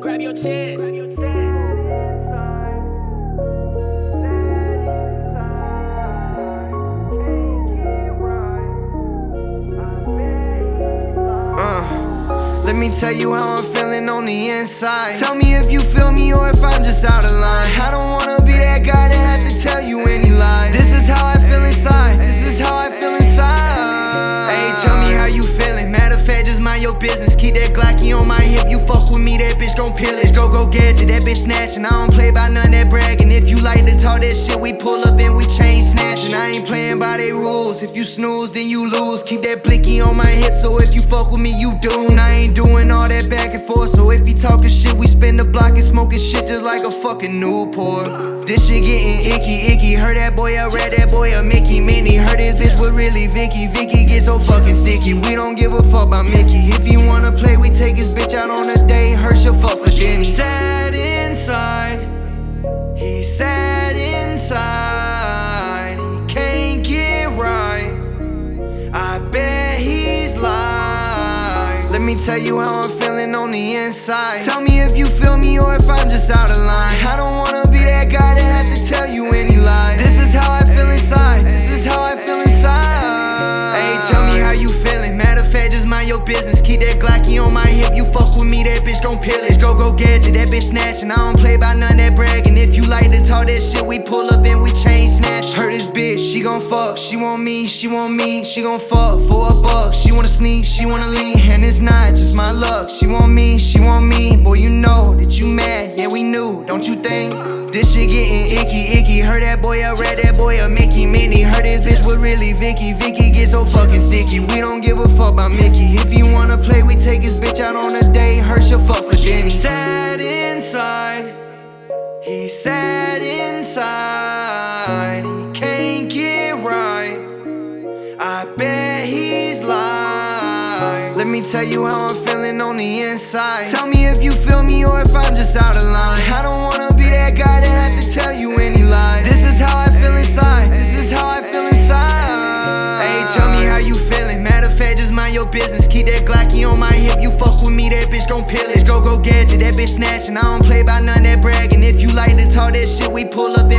Grab your chance. Uh, let me tell you how I'm feeling on the inside. Tell me if you feel me or if I'm just out of line. Gon' pillage. Go go gadget, that bitch snatching. I don't play by none that bragging. If you like to talk that shit, we pull up and we chain snatching. I ain't playing by they rules. If you snooze, then you lose. Keep that blicky on my hip, so if you fuck with me, you doomed. I ain't doing all that back and forth. So if he talking shit, we spin the block and smoking shit just like a fucking Newport. This shit getting icky, icky. Heard that boy a rat, that boy a Mickey Minnie. Heard this bitch was really Vicky. Vicky get so fucking sticky. We don't give a fuck about Mickey. If me tell you how I'm feeling on the inside. Tell me if you feel me or if I'm just out of line. I don't wanna be that guy that have to tell you any lies. This is how I feel inside. This is how I feel inside. Hey, tell me how you feeling. Matter of fact, just mind your business. Keep that Glocky on my hip. You fuck with me, that bitch gon' pillage. Go go gadget, that bitch snatching. I don't play by none that bragging. If you like to talk that shit, we pull up and we chain snatch. Heard this bitch, she gon' fuck. She want me, she want me, she gon' fuck for a buck. She wanna sneak, she wanna lean, and it's not my luck. She want me, she want me. Boy, you know that you mad. Yeah, we knew, don't you think? This shit getting icky, icky. Heard that boy a read that boy a Mickey Minnie. Heard this bitch was really Vicky. Vicky get so fucking sticky. We don't give a fuck about Mickey. If you wanna play, we take his bitch out on a date. Herschel fuck for Denny. Sad inside. He's sad inside. He can't get right. I bet he's lying. Let me tell you how I'm feeling feeling on the inside. Tell me if you feel me or if I'm just out of line. I don't wanna be that guy that had to tell you any lies This is how I feel inside, this is how I feel inside. Hey, tell me how you feeling, matter of fact, just mind your business. Keep that Glocky on my hip, you fuck with me, that bitch gon' pillage Go, go gadget, that bitch snatching, I don't play by none that bragging. If you like to talk that shit, we pull up